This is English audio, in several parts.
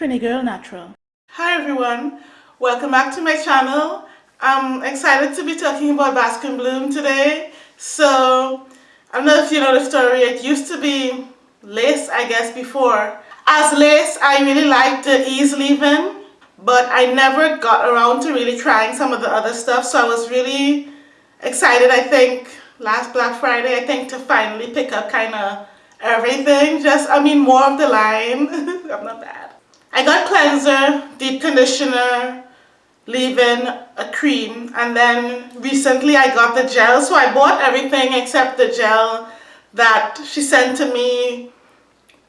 Trini Girl Natural. Hi everyone, welcome back to my channel. I'm excited to be talking about Bask and Bloom today. So, I don't know if you know the story, it used to be lace I guess before. As lace, I really liked the ease leave-in, but I never got around to really trying some of the other stuff. So I was really excited, I think, last Black Friday, I think, to finally pick up kind of everything. Just, I mean, more of the line. I'm not bad. I got cleanser, deep conditioner, leave-in, a cream, and then recently I got the gel. So I bought everything except the gel that she sent to me.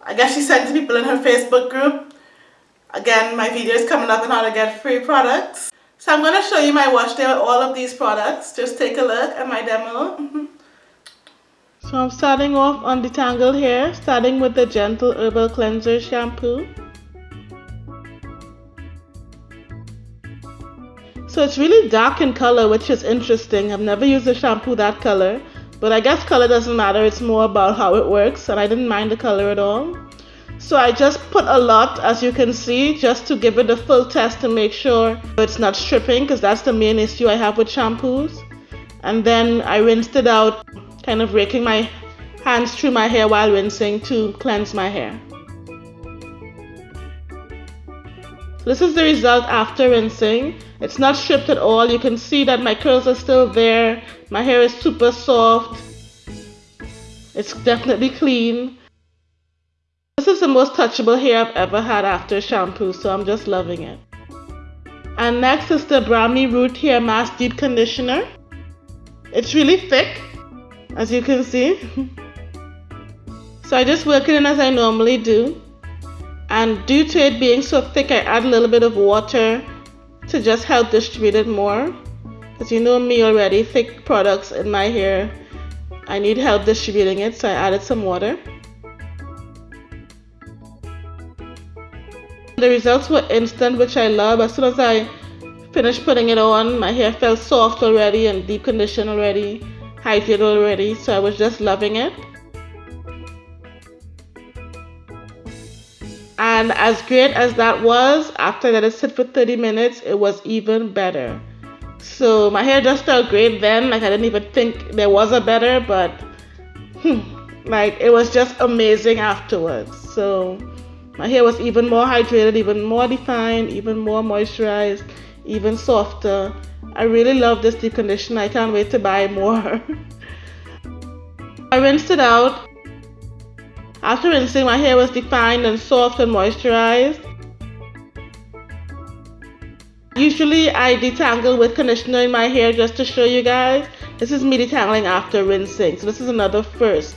I guess she sent to people in her Facebook group. Again, my video is coming up on how to get free products. So I'm going to show you my wash day with all of these products. Just take a look at my demo. Mm-hmm. so I'm starting off on detangled hair, starting with the Gentle Herbal Cleanser Shampoo. So it's really dark in color, which is interesting. I've never used a shampoo that color, but I guess color doesn't matter. It's more about how it works, and I didn't mind the color at all. So I just put a lot, as you can see, just to give it a full test to make sure it's not stripping, because that's the main issue I have with shampoos. And then I rinsed it out, kind of raking my hands through my hair while rinsing to cleanse my hair. This is the result after rinsing. It's not stripped at all. You can see that my curls are still there. My hair is super soft. It's definitely clean. This is the most touchable hair I've ever had after shampoo, so I'm just loving it. And next is the Brahmi Root Hair Mask Deep Conditioner. It's really thick, as you can see. so I just work it in as I normally do and due to it being so thick I add a little bit of water to just help distribute it more. Because you know me already thick products in my hair I need help distributing it so I added some water. The results were instant which I love. As soon as I finished putting it on my hair felt soft already and deep conditioned already hydrated already so I was just loving it And as great as that was, after that it sit for 30 minutes, it was even better. So my hair just felt great then. Like I didn't even think there was a better, but hmm, like it was just amazing afterwards. So my hair was even more hydrated, even more defined, even more moisturized, even softer. I really love this deep conditioner. I can't wait to buy more. I rinsed it out after rinsing, my hair was defined and soft and moisturized. Usually I detangle with conditioner in my hair just to show you guys. This is me detangling after rinsing. So this is another first.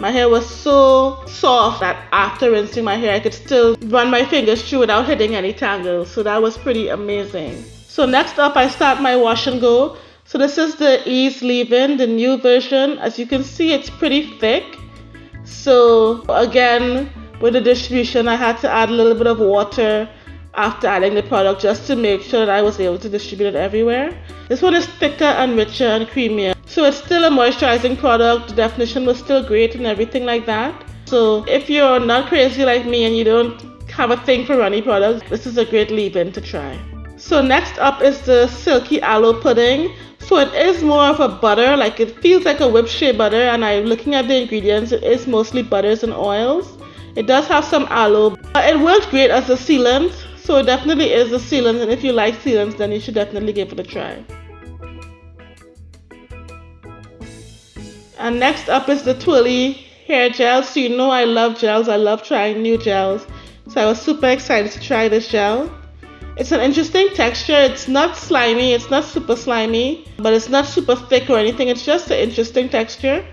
My hair was so soft that after rinsing my hair I could still run my fingers through without hitting any tangles. So that was pretty amazing. So next up I start my wash and go. So this is the Ease Leave-In, the new version. As you can see it's pretty thick. So again, with the distribution, I had to add a little bit of water after adding the product just to make sure that I was able to distribute it everywhere. This one is thicker and richer and creamier. So it's still a moisturizing product. The definition was still great and everything like that. So if you're not crazy like me and you don't have a thing for runny products, this is a great leave-in to try. So next up is the Silky Aloe Pudding. So it is more of a butter, like it feels like a whipped shea butter and I'm looking at the ingredients, it is mostly butters and oils. It does have some aloe. But it works great as a sealant, so it definitely is a sealant and if you like sealants then you should definitely give it a try. And next up is the Twirly hair gel. So you know I love gels, I love trying new gels. So I was super excited to try this gel. It's an interesting texture. It's not slimy, it's not super slimy, but it's not super thick or anything. It's just an interesting texture.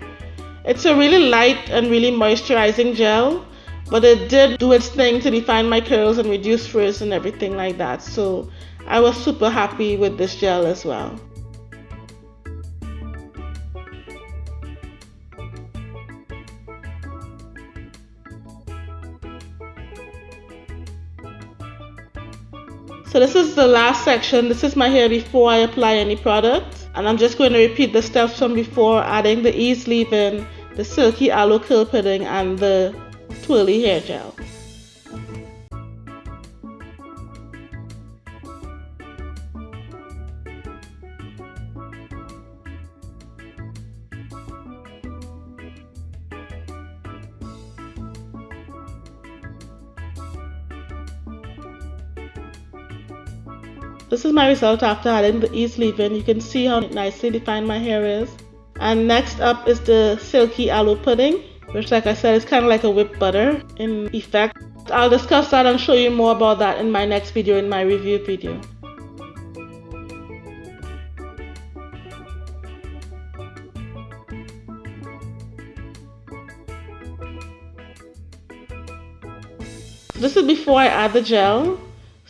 It's a really light and really moisturizing gel, but it did do its thing to define my curls and reduce frizz and everything like that. So I was super happy with this gel as well. So this is the last section. This is my hair before I apply any product. And I'm just going to repeat the steps from before adding the ease leave-in, the silky aloe curl pudding, and the twirly hair gel. This is my result after adding the ease leave-in. You can see how nicely defined my hair is. And next up is the silky aloe pudding, which like I said is kind of like a whipped butter in effect. I'll discuss that and show you more about that in my next video, in my review video. This is before I add the gel.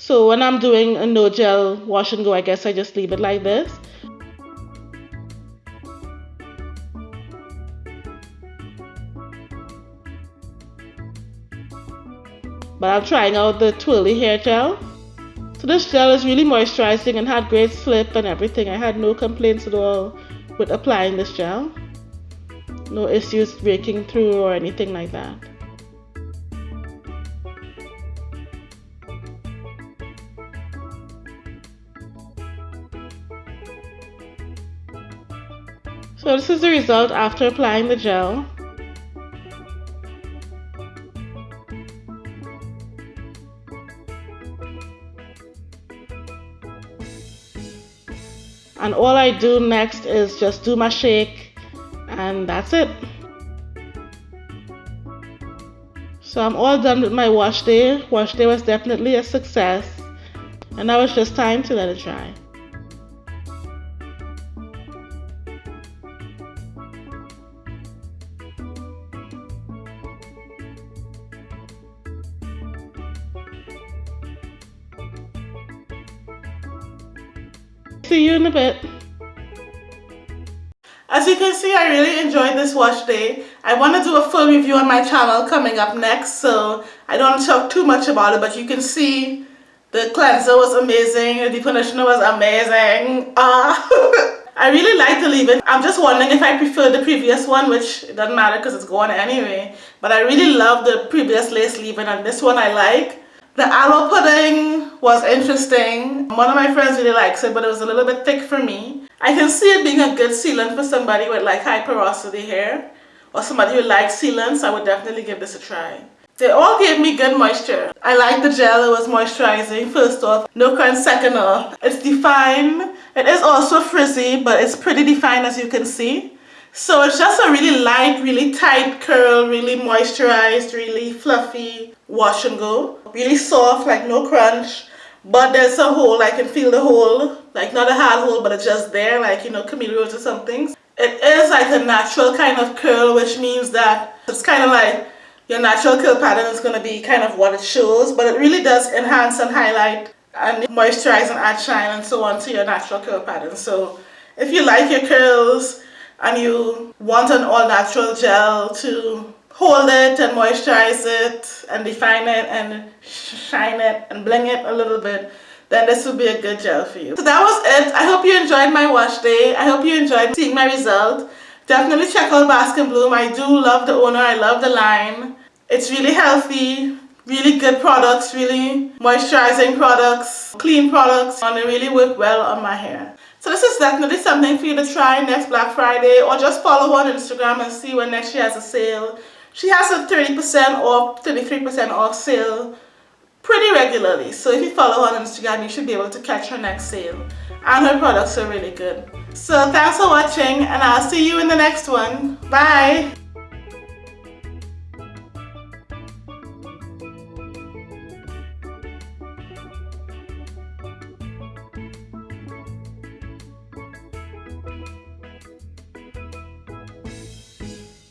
So when I'm doing a no gel wash and go, I guess I just leave it like this. But I'm trying out the twirly hair gel. So this gel is really moisturizing and had great slip and everything. I had no complaints at all with applying this gel. No issues breaking through or anything like that. So this is the result after applying the gel. And all I do next is just do my shake and that's it. So I'm all done with my wash day. Wash day was definitely a success. And now it's just time to let it dry. See you in a bit. As you can see, I really enjoyed this wash day. I want to do a full review on my channel coming up next, so I don't want to talk too much about it, but you can see the cleanser was amazing, the conditioner was amazing. Uh, I really like the leave-in. I'm just wondering if I prefer the previous one, which doesn't matter because it's gone anyway. But I really love the previous lace leave-in and this one I like. The aloe pudding was interesting. One of my friends really likes it, but it was a little bit thick for me. I can see it being a good sealant for somebody with like high porosity hair or somebody who likes sealants. I would definitely give this a try. They all gave me good moisture. I like the gel, it was moisturizing first off. No crunch second off. It's defined. It is also frizzy, but it's pretty defined as you can see. So it's just a really light, really tight curl, really moisturized, really fluffy wash and go. Really soft, like no crunch. But there's a hole, I can feel the hole. Like not a hard hole, but it's just there, like, you know, Camille Rose or something. It is like a natural kind of curl, which means that it's kind of like your natural curl pattern is going to be kind of what it shows. But it really does enhance and highlight and moisturize and add shine and so on to your natural curl pattern. So if you like your curls, and you want an all natural gel to hold it and moisturize it and define it and shine it and bling it a little bit then this would be a good gel for you. So that was it. I hope you enjoyed my wash day. I hope you enjoyed seeing my result. Definitely check out Bask and Bloom. I do love the owner. I love the line. It's really healthy, really good products, really moisturizing products, clean products, and they really work well on my hair. So this is definitely something for you to try next Black Friday or just follow her on Instagram and see when next she has a sale. She has a 30% off, 33% off sale pretty regularly. So if you follow her on Instagram, you should be able to catch her next sale. And her products are really good. So thanks for watching and I'll see you in the next one. Bye!